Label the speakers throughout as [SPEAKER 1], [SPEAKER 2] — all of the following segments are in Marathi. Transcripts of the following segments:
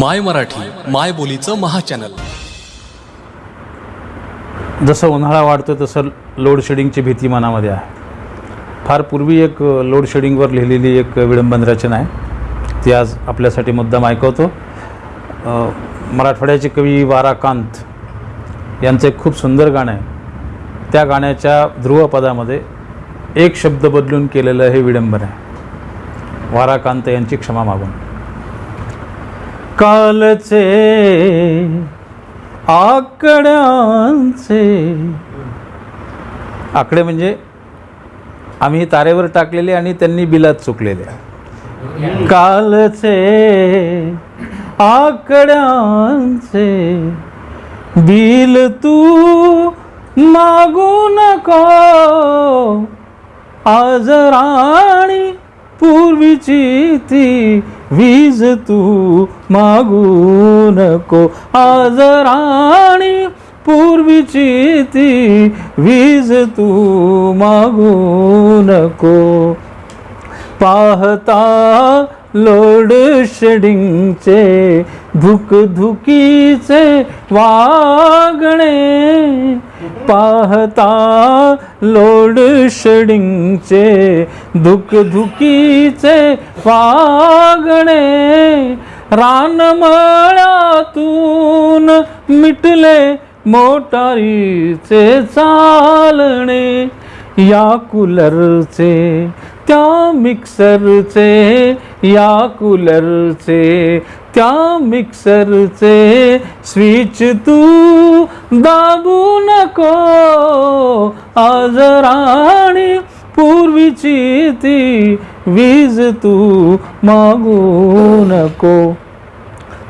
[SPEAKER 1] माय मराठी माय बोलीचं महाचॅनल.
[SPEAKER 2] जसं उन्हाळा वाढतो तसं लोडशेडिंगची भीती मनामध्ये आहे. फार पूर्वी एक लोडशेडिंगवर लिहिलेली एक विडंबन रचना आहे. ती आज आपल्यासाठी मुद्दाम ऐकवतो. मराठवाड्याचे कवी वाराकांत यांचं एक खूप सुंदर गाणं आहे. त्या गाण्याच्या ध्रुवपदामध्ये एक शब्द बदलून केलेलं हे विडंबन आहे. वाराकांत यांची क्षमा मागून. कालचे आकड्यांचे. आकडे म्हणजे आम्ही तारेवर टाकलेले आणि त्यांनी बिलात चुकलेले. कालचे आकड्यांचे. बिल तू मागू नको. आज राणी पूर्वीची ती वीज तू मागू नको आज राणी पूर्वीची ती वीज तू मागू नको पाहता लोड शेडिंगचे धुकधुकीचे वागणे. पाहता लोड शेडिंगचे धुकधुकीचे वागणे. रानमळातून मिटले मोटारीचे चालणे. या कूलरचे त्या मिक्सरचे या कूलरचे त्या मिक्सरचे स्विच तू दाबू नको. आज राणी पूर्वीची ती वीज तू मागू नको.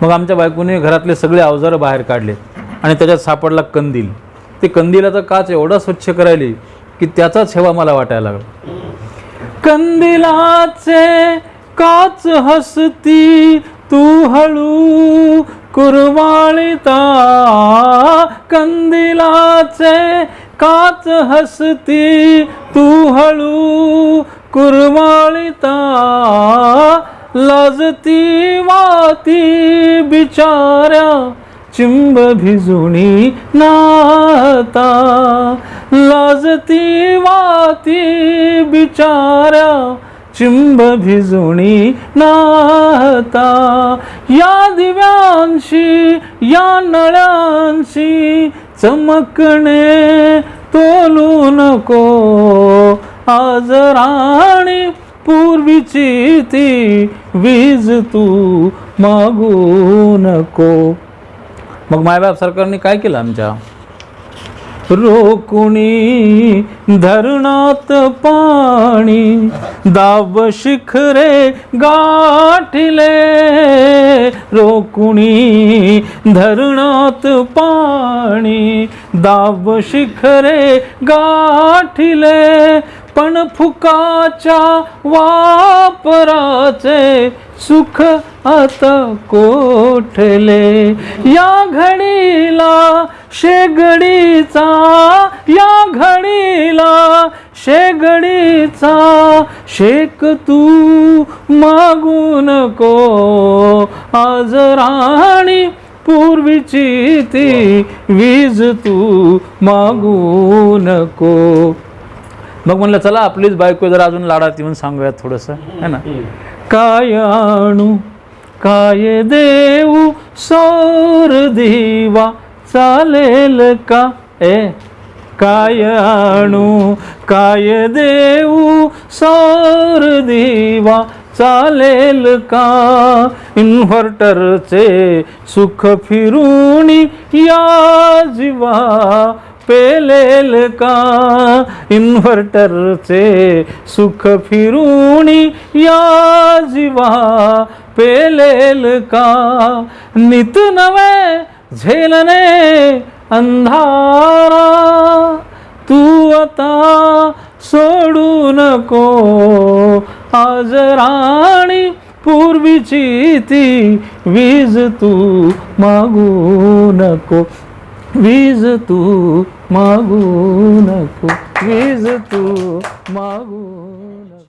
[SPEAKER 2] मग आमच्या बायकोने घरातले सगळे अवजारं बाहेर काढले आणि त्याच्यात सापडला कंदील. ते कंदिलाचा काच एवढा स्वच्छ करायली की त्याचाच हेवा मला वाटायला लागला. कंदिलाचे काच हसती तू हळू कुरवाळीता. कंदिलाचे काच हसती तू हळू कुरवाळीता. लाजती वाती बिचाऱ्या चिंब भिजुणी नाता लाजती वाती बिचाऱ्या चिंब भिजुणी नाता या दिव्यांशी या नळ्यांशी चमकणे तोलू नको. आज राणी पूर्वीची ती वीज तू मागू नको. मग मायबाप सरकारने काय केलं आमच्या? रोकुणी धरणात पाणी दाब शिखरे गाठले. रोकुणी धरणात पाणी दाब शिखरे गाठले. पण फुकाच्या वापराचे सुख आता कोठले? या घडीला शेगडीचा या घडीला शेगडीचा शेक तू मागू नको. आज राणी पूर्वीची ती वीज तू मागू नको. मग म्हणलं चला आपलीच बायको जरा अजून लाडात येऊन सांगूयात थोडंसं. है ना? काय आणू? काय देऊ? सौर दिवा चालेल का? ए काय आणू? काय देऊ? सौर दिवा चालेल का? इन्व्हर्टरचे सुख फिरून या जीवा पेलेल का? इन्व्हर्टरचे सुख फिरून या जीवा पेलेल का? नित नवे झेलने अंधारा तू आता सोडू नको. आज राणी पूर्वीची ती वीज तू मागू नको. वीज तू मागू नको वीज तू मागू नको.